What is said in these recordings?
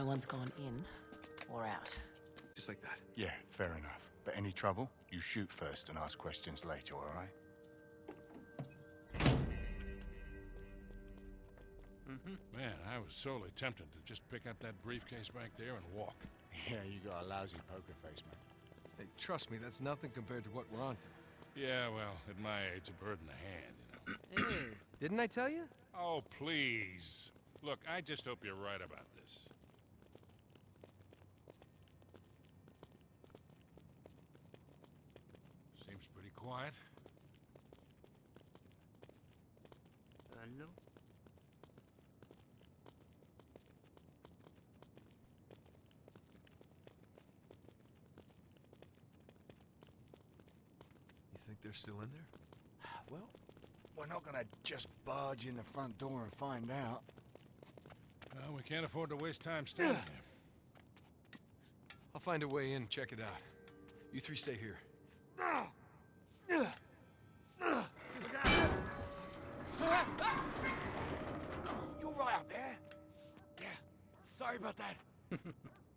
no one's gone in or out. Just like that. Yeah, fair enough. But any trouble, you shoot first and ask questions later, all right? Mm-hmm. Man, I was sorely tempted to just pick up that briefcase back there and walk. Yeah, you got a lousy poker face, man. Hey, trust me, that's nothing compared to what we're on to. Yeah, well, at my age, a bird in the hand, you know. Ew. Mm. Didn't I tell you? Oh, please. Look, I just hope you're right about this. Quiet. Hello. You think they're still in there? Well, we're not gonna just barge in the front door and find out. Well, we can't afford to waste time standing there. I'll find a way in, check it out. You three stay here. You all right up there? Yeah. Sorry about that.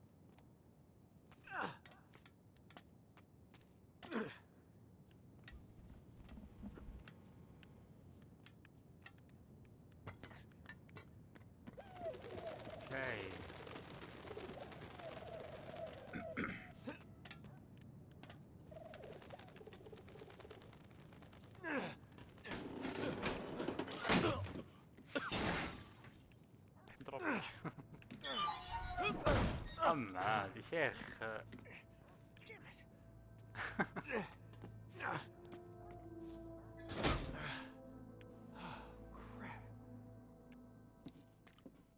هذا شيخ Crap.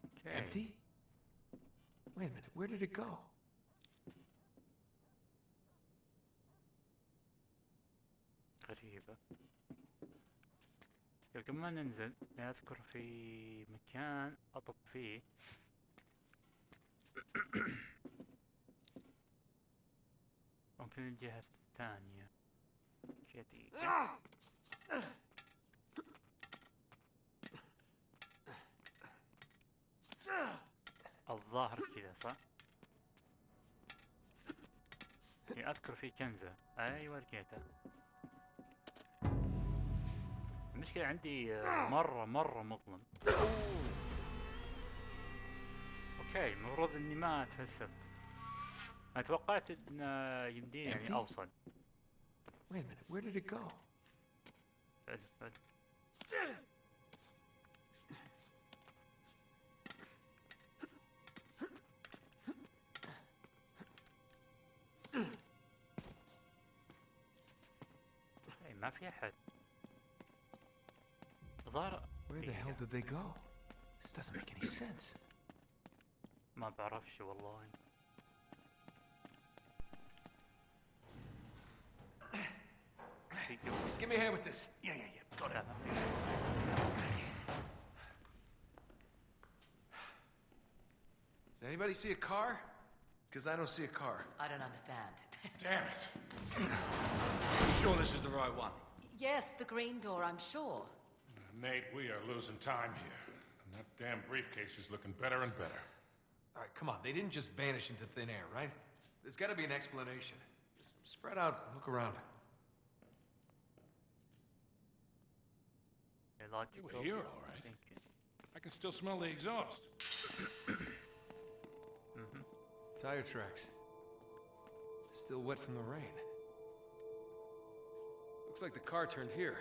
Okay. Empty? Wait a minute, where did it go? غريبة قبل ما ننزل أذكر في مكان أطب فيه ممكن الجهة الثانية. دقيقة الظاهر كذا صح؟ أذكر في كنزة. أيوة لقيتها. المشكلة عندي آه، مرة مرة مظلم. أوكي المفروض إني ما اتفلسفت أنا توقعت ان يمديني يعني? اوصل Wait a minute, where did it go? إيه، ما في احد ظهر Where the إيه، hell did they go? This doesn't make any sense. ما بعرفش والله Give me a hand with this. Yeah, yeah, yeah. Got it. Does anybody see a car? Because I don't see a car. I don't understand. Damn it. you sure this is the right one? Yes, the green door, I'm sure. Uh, Nate, we are losing time here. And that damn briefcase is looking better and better. All right, come on. They didn't just vanish into thin air, right? There's got to be an explanation. Just spread out, look around. You were here, all right. thinking. I can still smell the exhaust. Tire tracks. Still wet from the rain. Looks like the car turned here.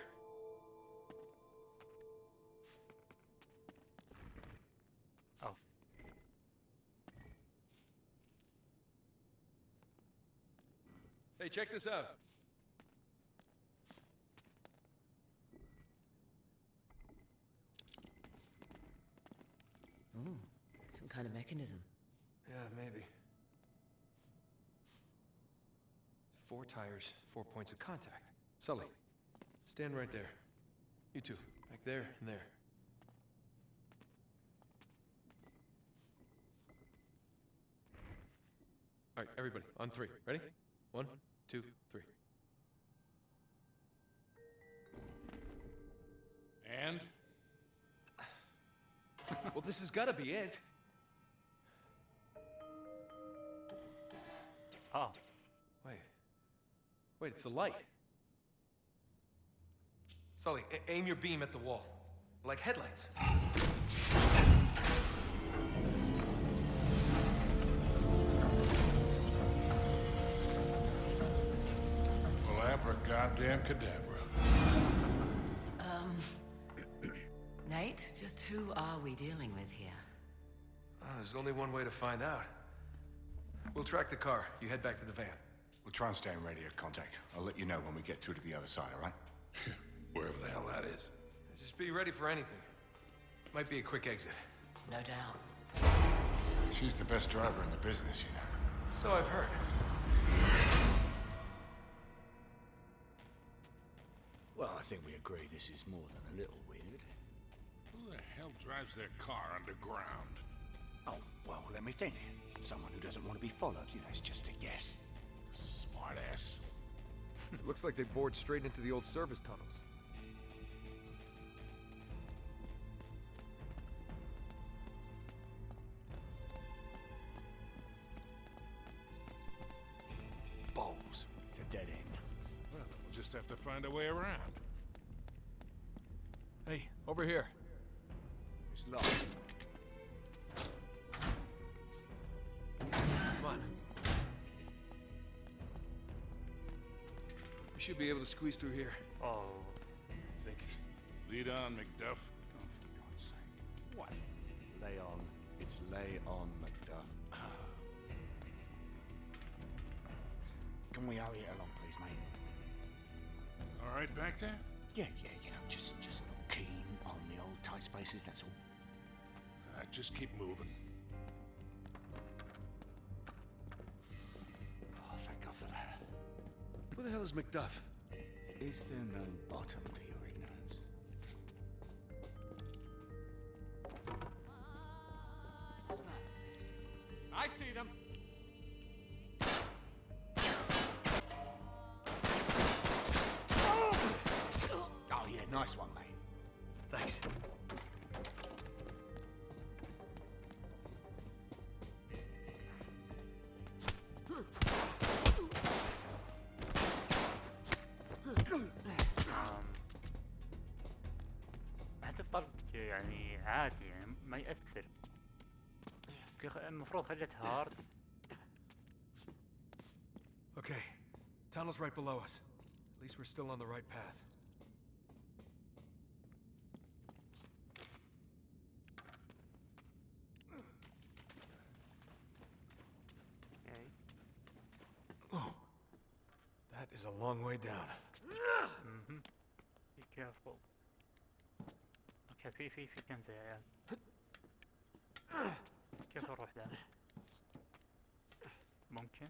Oh, Hey, check this out. Ooh, some kind of mechanism. Yeah, maybe. Four tires, four points of contact. Sully, stand right there. You two, back there and there. All right, everybody, on three. Ready? One, two, three. And? Well, this has got to be it. اه Wait. Wait, it's the light. Sully, a- aim your beam at the wall. Like headlights. Well, abra goddamn cadabra. Um. Nate, just who are we dealing with here? Ah, there's only one way to find out. We'll track the car. You head back to the van. We'll try and stay in radio contact. I'll let you know when we get through to the other side, all right? Wherever the hell that is. Just be ready for anything. Might be a quick exit. No doubt. She's the best driver in the business, you know. So I've heard. Well, I think we agree this is more than a little weird. Who the hell drives their car underground? Oh, well, let me think. Someone who doesn't want to be followed, you know, it's just a guess. Smartass. Hmm, it looks like they bored straight into the old service tunnels. Balls. It's a dead end. Well, we'll just have to find a way around. Hey, over here. It's locked. on. We should be able to squeeze through here. Oh, I think. Lead on, Macduff. Oh, for God's sake. What? Lay on. It's lay on, Macduff. Can we hurry it along, please, mate? All right, back there? Yeah, yeah, you know, just, just not keen on the old tight spaces, that's all. Uh, just keep moving. The hell is Macduff? Is there no bottom to your ignorance? I see them. آم، حتى الطلق يعني عادي يعني ما يأثر في خ- المفروض خليتها هارد Okay. Tunnel's right below us. At least we're still on the right path. اوكي Oh. That is a long way down. مهم. be careful اوكي في في في كنز يا عيال كيف اروح ذا ممكن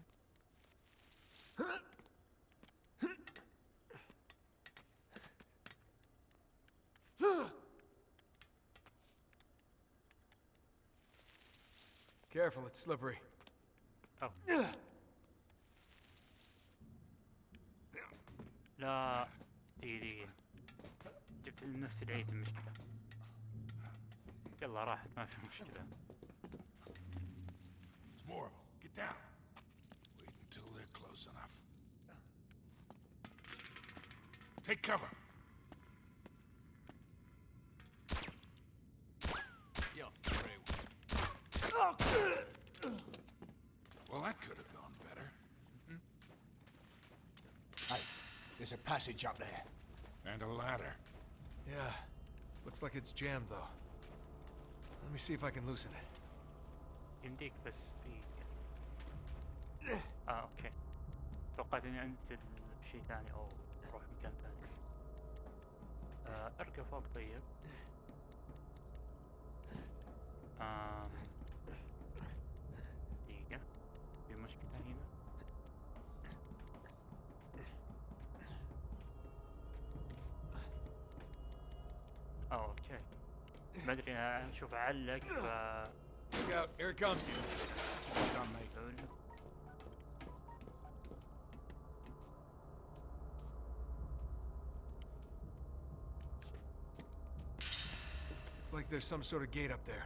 Careful, it's slippery. أو. لا دقيقة دقيقة جبت نفس العيد المشكلة يلا راحت ما في مشكلة There's more of them. Get down. Wait until they're close enough. Take cover. You're through. Well, that could have gone better. Hey, there's a passage up there. And a ladder. Yeah. Looks like it's jammed, though. Let me see if I can loosen it. يمديك بس دقيقة اه اوكي توقعت اني انزل شيء ثاني او اروح مكان ثاني آه ارقى فوق طيب آم. اوكي ما ادري أنا اشوف اعلق ف Look out, here it comes. Done, mate. Looks like there's some sort of gate up there.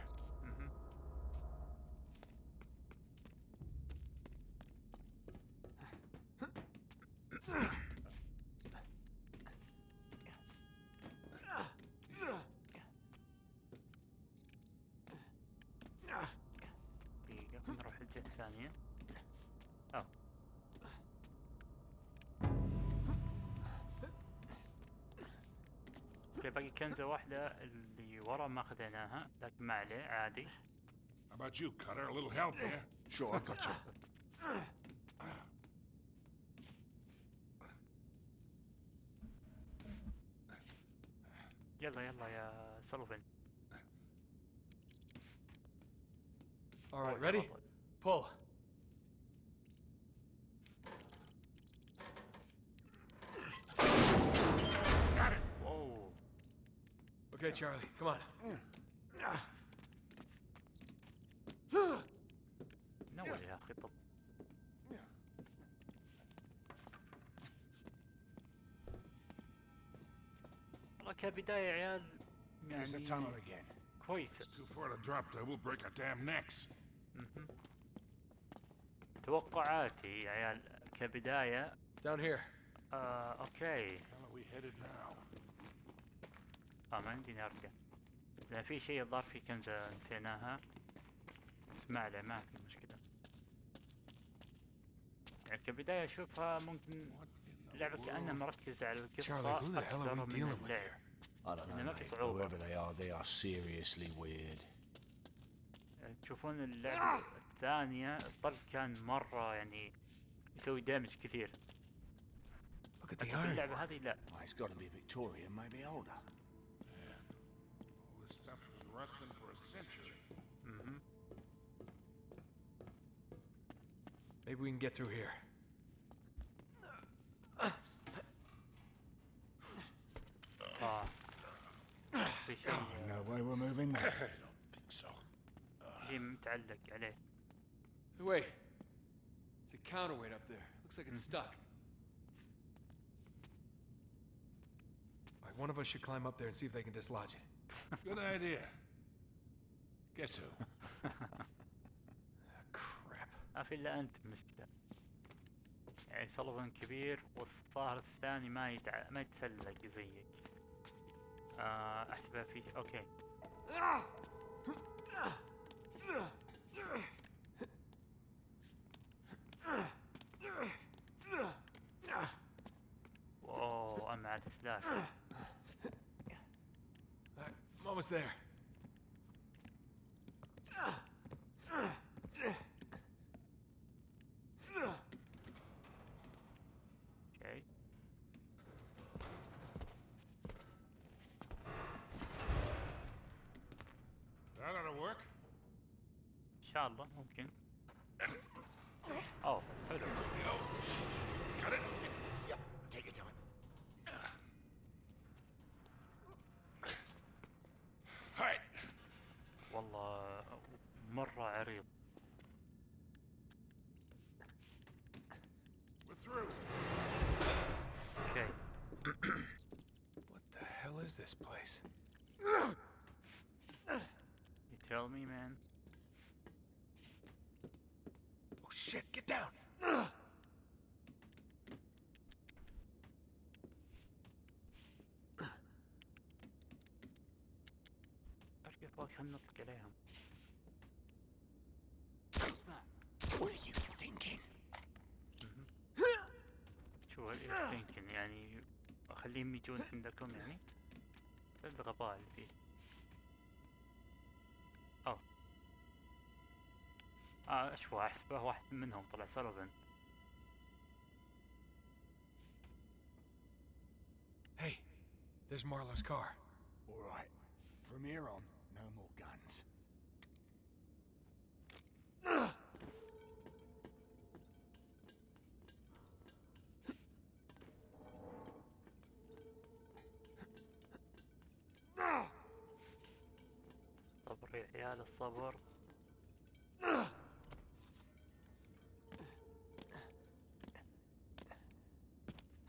about you, Cutter? A little help here? Sure, I got you. Yeah, I am my uh, Sullivan. All right, oh, ready? Pull. Got it. Whoa. Okay, Charlie, come on. Mm. نول يا أخي كبداية عيال يعني كويسة توقعاتي عيال كبداية Down here. آه، uh, okay. آه، ما عندي نرجع. لا في شيء الظاهر في كنزة نسيناها. اسمع له ما في مشكلة. يعني كبداية أشوفها ممكن لعبة كأنها مركزة على القصة أكثر من اللعب. لأن يعني ما في صعوبة. يعني تشوفون اللعبة الثانية الطلق كان مرة يعني يسوي دامج كثير. Look at the iron. It's be maybe older. All this stuff was rusting for a century. Mm-hmm. Maybe we can get through here. اه في شيء No way we're moving there. I don't think so. شيء متعلق عليه Wait. It's a counterweight up there. Looks like it's stuck. All right, one of us should climb up there and see if they can dislodge it. Good idea. Guess who? ما في إلا أنت مشكلة يعني سولوفن كبير والظاهر الثاني ما يتع... ما يتسلق زيك. آه أحسبها في أوكي. اوه سلاح. Almost there. الله ممكن اوه حلو Go. Got it? Take your time. All right. والله مرة عريض We're through. اوكي What the hell is this place? فوق خلنا نطلق عليهم. What are you thinking? شو إيش يمكن يعني أخليهم يجون عندكم يعني؟ الغباء اللي فيه. آه آه اشوى احسبه واحد منهم طلع سولوفن Hey, there's Marlowe's car. All right. From here on, صبر يا عيال الصبر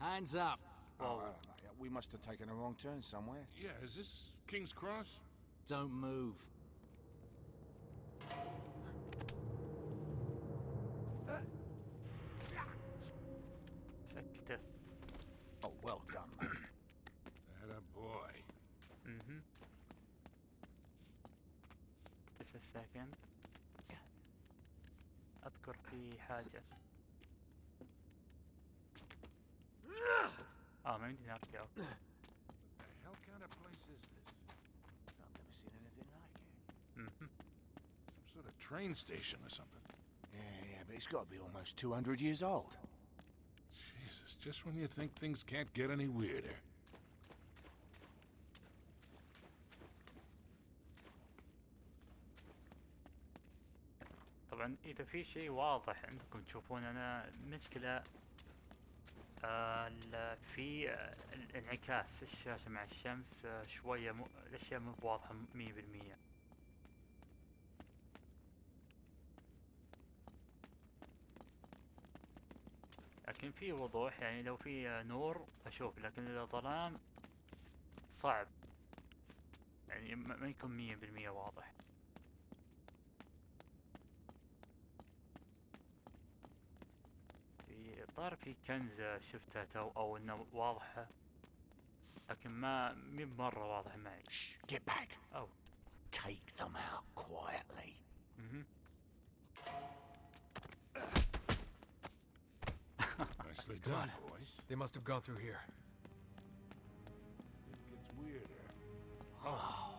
Hands up. Oh, I don't know. Yeah, We must have taken a wrong turn somewhere. Yeah, is this King's Cross? Don't move. just a second اذكر في حاجة اه ما يمديني ارجع The hell kind kind of place is this? I've never seen anything like it. Mhm. Some sort of train station or something. Yeah, yeah, but it's got to be almost 200 years old. Jesus, just when you think things can't get any weirder. إذا في شيء واضح عندكم تشوفون أنا المشكلة آه، في آه، الانعكاس الشاشة مع الشمس آه، شوية مو الأشياء مو بواضحة مية بالمية. لكن في وضوح يعني لو في آه، نور أشوف لكن إذا ظلام صعب. يعني ما يكون مية بالمية واضح. في الظاهر في كنز شفتها تو او انه واضحة لكن ما مي مرة واضح معي Shh, get back. او Take them out quietly. مهم. Nicely Come done, on. boys. They must have gone through here. It gets weirder. Oh,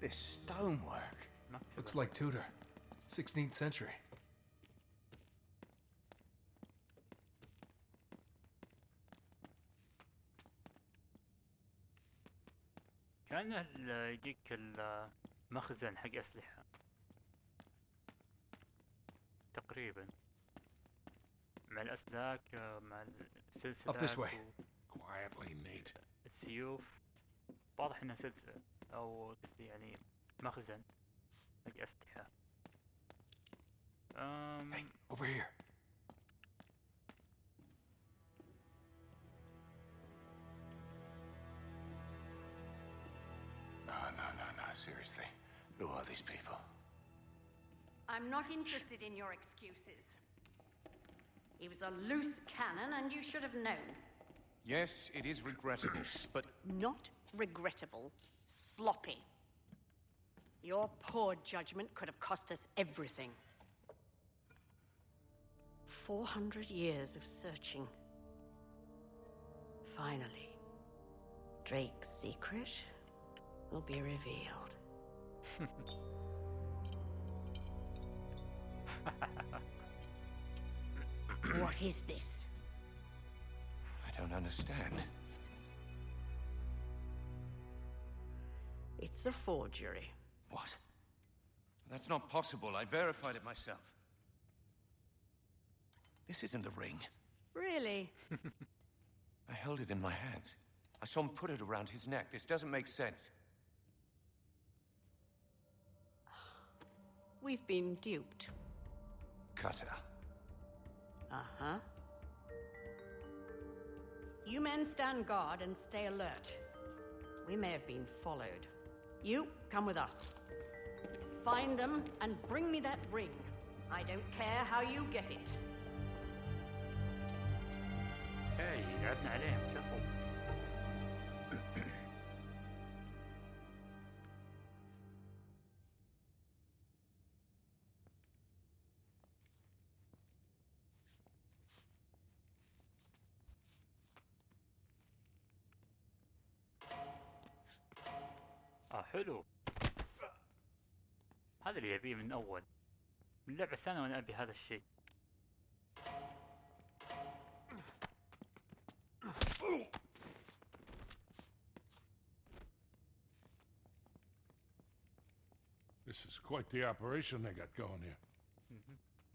this stonework. مكتبة Looks like Tudor. 16th century. ال- يجيك المخزن حق أسلحة تقريبا مع الأسلاك مع. السلسلة. السيوف واضح إنها سلسلة أو قصدي يعني مخزن حق أسلحة أم Hey, over here. Seriously. Who are these people? I'm not interested in your excuses. He was a loose cannon, and you should have known. Yes, it is regrettable, but Not regrettable, sloppy. Your poor judgment could have cost us everything. 400 years of searching. Finally, Drake's secret will be revealed. what is this? I don't understand. It's a forgery. What? That's not possible. I verified it myself. This isn't the ring. Really? I held it in my hands. I saw him put it around his neck. This doesn't make sense. We've been duped. Cutter. Uh-huh. You men stand guard and stay alert. We may have been followed. You, come with us. Find them and bring me that ring. I don't care how you get it. Hey, you got that. اللي يبيه من أول. من اللعبة الثانية وأنا أبي هذا الشيء. This is quite the operation they got going here.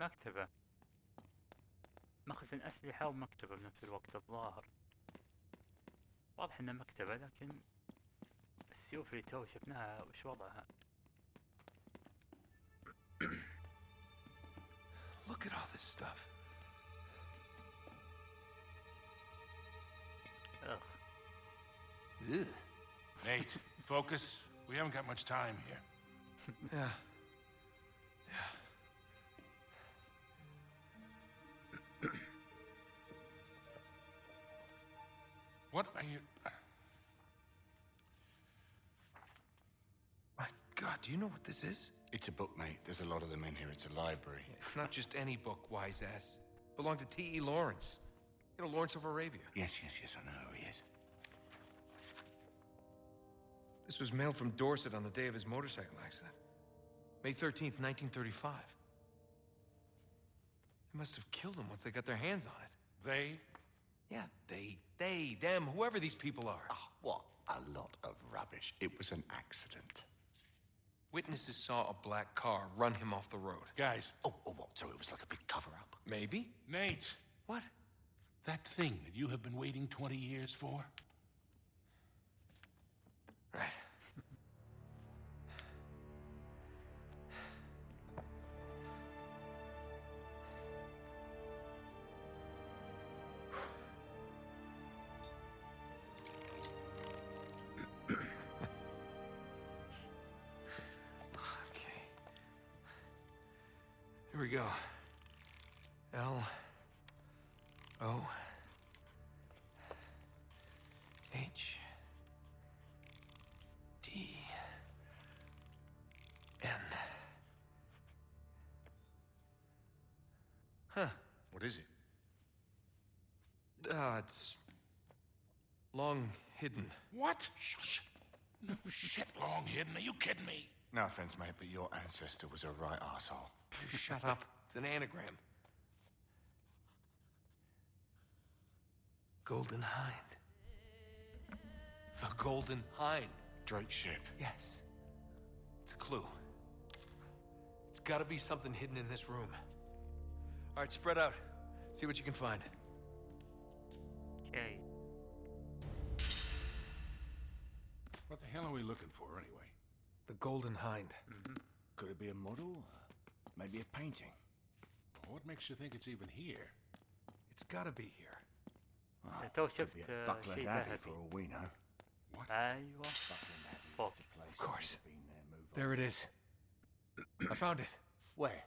مكتبة. مخزن أسلحة ومكتبة بنفس الوقت الظاهر. واضح إنها مكتبة لكن السيوف اللي تو شفناها وش وضعها؟ Look at all this stuff. أخ Ugh. Nate, focus. We haven't got much time here. Yeah. Yeah. What are you. My God, do you know what this is? It's a book, mate. There's a lot of them in here. It's a library. It's not just any book, wise ass. Belonged to T.E. Lawrence. You know, Lawrence of Arabia. Yes, yes, yes, I know who he is. This was mailed from Dorset on the day of his motorcycle accident. May 13th, 1935. They must have killed him once they got their hands on it. They? Yeah, they, they, them, whoever these people are. Oh, what a lot of rubbish. It was an accident. Witnesses saw a black car run him off the road. Guys, Oh, oh what? So it was like a big cover up. Maybe? Nate, What? that thing that you have been waiting 20 years for? Right. Hidden. What? Shush. No shit long hidden. Are you kidding me? No offense, mate, but your ancestor was a right asshole. You shut up. It's an anagram. Golden Hind. The Golden Hind. Drake ship. Yes. It's a clue. It's gotta be something hidden in this room. All right, spread out. See what you can find. Okay. What the hell are we looking for, anyway? The Golden Hind. Mm -hmm. Could it be a model? Maybe a painting? Well, what makes you think it's even here? It's gotta be here. Oh, it could be at uh, Buckland Abbey for all we know. What? There you are. Buckland Abbey. Of course. There, there it is. I found it. Where?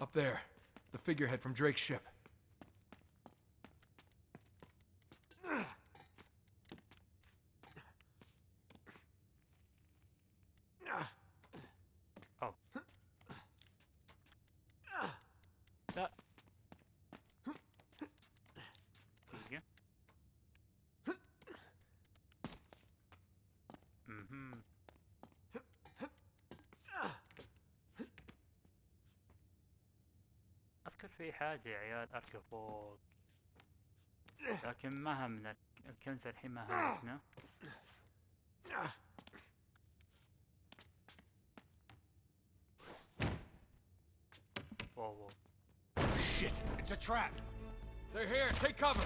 Up there. The figurehead from Drake's ship. في حاجة يا عيال أركب فوق لكن ما همنا الكنز الحين ما همتنا فوق Shit! It's a trap! They're here. Take cover.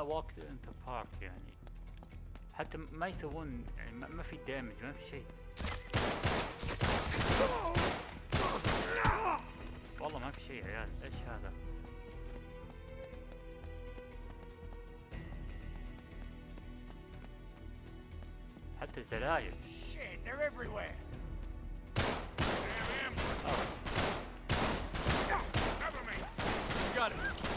وقت انت بارك يعني حتى ما يسوون يعني ما ما في دامج ما في شيء والله ما في شيء يا عيال إيش هذا حتى الزلاير Shit, they're everywhere! Damn ambush. Cover me. Got it.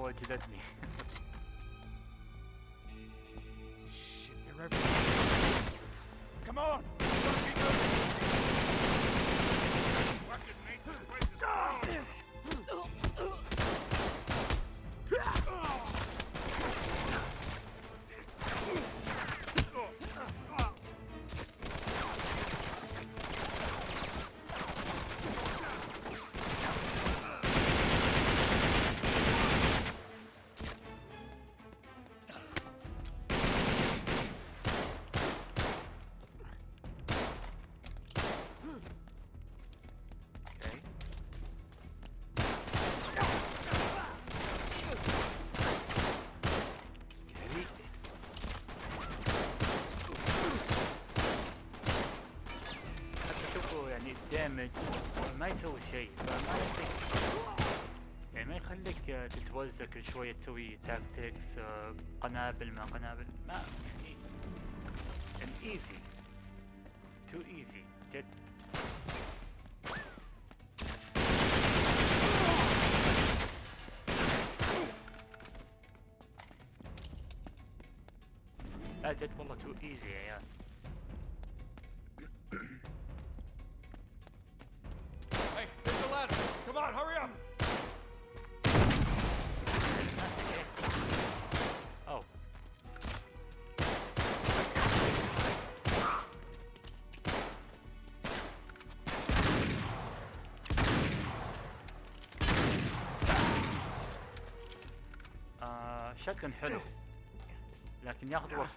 我记得你。الدامج ما يسوي شيء. فما يخليك يعني ما يخليك آه، تتوزع كل شوية تسوي تاكتكس آه، قنابل ما قنابل. ما يعني ايزي تو ايزي جد. لا جد والله تو ايزي يا عيال. آه شكل حلو. لكن ياخذ وقت.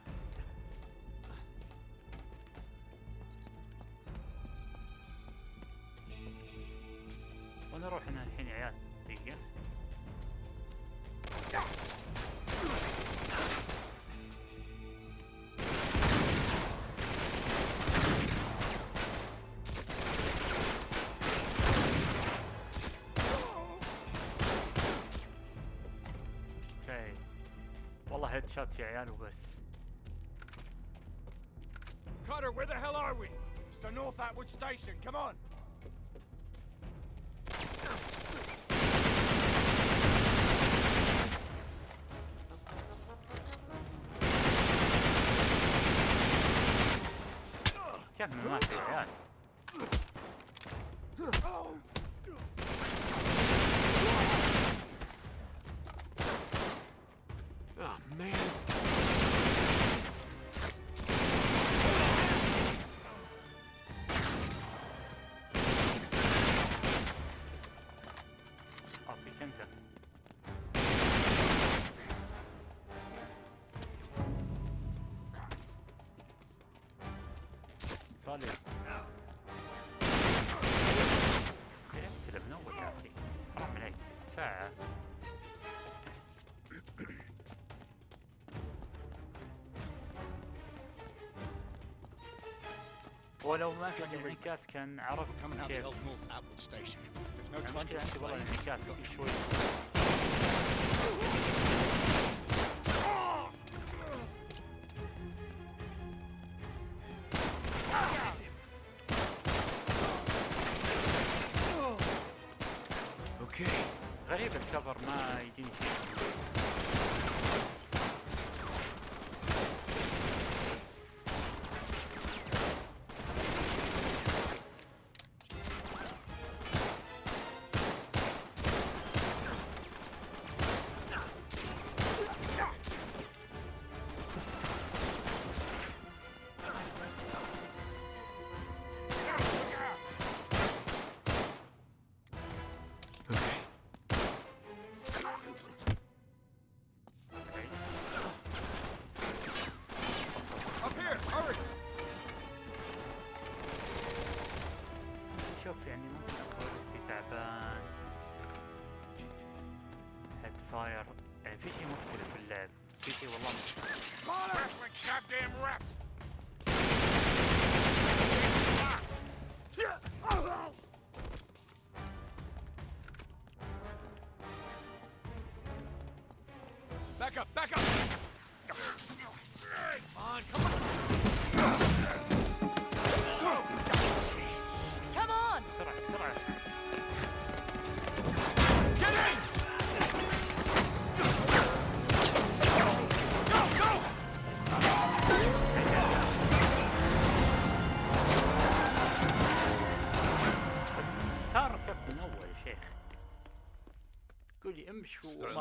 ونروح هنا الحين يا عيال. دقيقة. Cutter, where the hell are we? It's the North Atwood Station, come on! صالح ايه من اول يا اخي حرام عليك ساعة ولو ما كان الانعكاس كان عرفت Coming out the كيف old North Atwood Station. There's no time المشكلة to عندي والله explain. الانعكاس في شوي الكفر ما يجيني شيء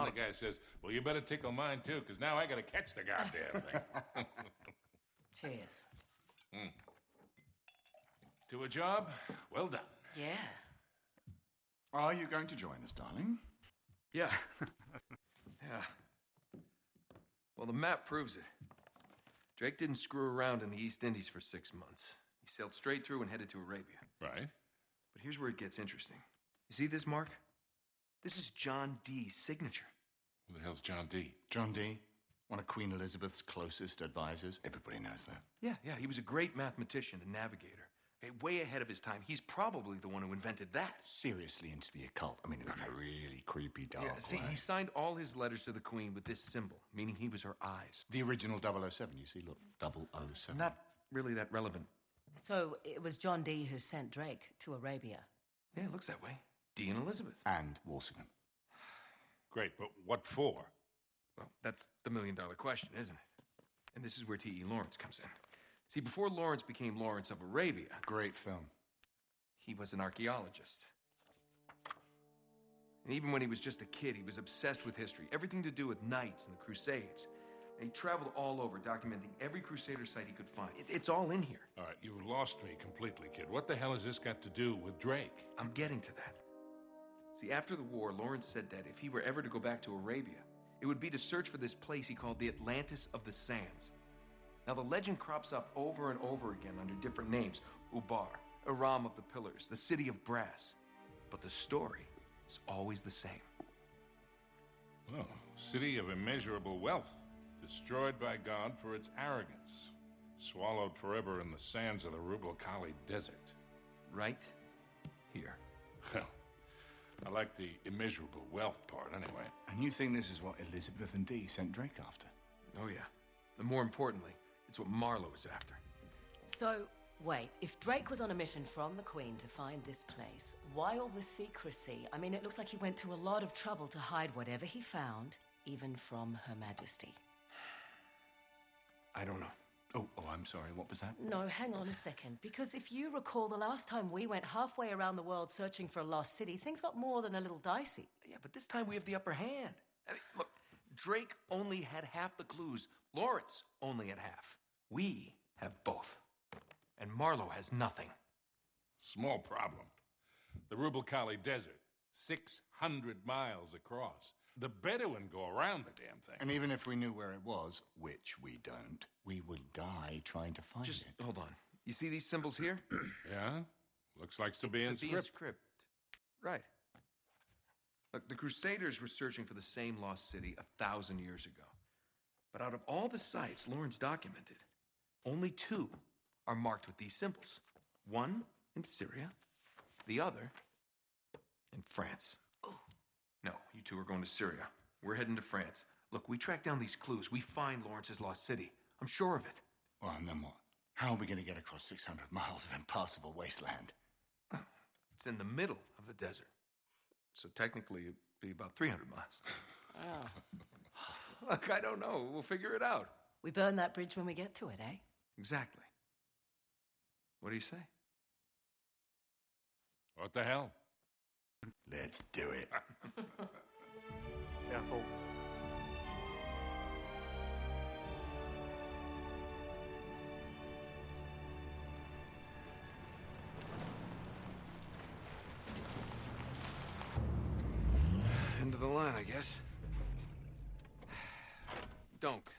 The guy says, well, you better tickle mine, too, because now I got to catch the goddamn thing. Cheers. Mm. To a job well done. Yeah. Are you going to join us, darling? Yeah. yeah. Well, the map proves it. Drake didn't screw around in the East Indies for six months. He sailed straight through and headed to Arabia. Right. But here's where it gets interesting. You see this mark? This is John Dee's signature. Who the hell's John Dee? John Dee, one of Queen Elizabeth's closest advisors. Everybody knows that. Yeah, yeah, he was a great mathematician and navigator. Okay, way ahead of his time. He's probably the one who invented that. Seriously into the occult. I mean, in a really creepy, dark Yeah, see, way. he signed all his letters to the Queen with this symbol, meaning he was her eyes. The original 007, you see, look, 007. Not really that relevant. So it was John Dee who sent Drake to Arabia. Yeah, it looks that way. Dee and Elizabeth. And Walsingham. Great, but what for? Well, that's the million dollar question, isn't it? And this is where T.E. Lawrence comes in. See, before Lawrence became Lawrence of Arabia, Great film. he was an archaeologist. And even when he was just a kid, he was obsessed with history, everything to do with knights and the Crusades. And he traveled all over, documenting every Crusader site he could find. It- it's all in here. All right, you've lost me completely, kid. What the hell has this got to do with Drake? I'm getting to that. See, after the war, Lawrence said that if he were ever to go back to Arabia, it would be to search for this place he called the Atlantis of the Sands. Now, the legend crops up over and over again under different names Ubar, Aram of the Pillars, the City of Brass. But the story is always the same. Oh, city of immeasurable wealth, destroyed by God for its arrogance, swallowed forever in the sands of the Rub' al Khali Desert. Right here. Well, I like the immeasurable wealth part anyway. And you think this is what Elizabeth and Dee sent Drake after? Oh, yeah. And more importantly, it's what Marlowe is after. So, wait, if Drake was on a mission from the Queen to find this place, why all the secrecy? I mean, it looks like he went to a lot of trouble to hide whatever he found, even from Her Majesty. I don't know. Oh, oh, I'm sorry. What was that? No, hang on a second. Because if you recall, the last time we went halfway around the world searching for a lost city, things got more than a little dicey. Yeah, but this time we have the upper hand. I mean, look, Drake only had half the clues. Lawrence only had half. We have both. And Marlowe has nothing. Small problem. The Rub' al Khali Desert, 600 miles across. The Bedouin go around the damn thing. And even if we knew where it was, which we don't, we would die trying to find Just it. Just hold on. You see these symbols here? Yeah? Looks like Sabaean It's Sabaean script. script. Right. Look, the Crusaders were searching for the same lost city a thousand years ago. But out of all the sites Lawrence documented, only two are marked with these symbols. One in Syria, the other in France. No, you two are going to Syria. We're heading to France. Look, we track down these clues. We find Lawrence's lost city. I'm sure of it. Well, and then what? How are we going to get across 600 miles of impassable wasteland? It's in the middle of the desert. So technically, it'd be about 300 miles. Look, I don't know. We'll figure it out. We burn that bridge when we get to it, eh? Exactly. What do you say? What the hell? Let's do it. Careful. End of the line, I guess. Don't.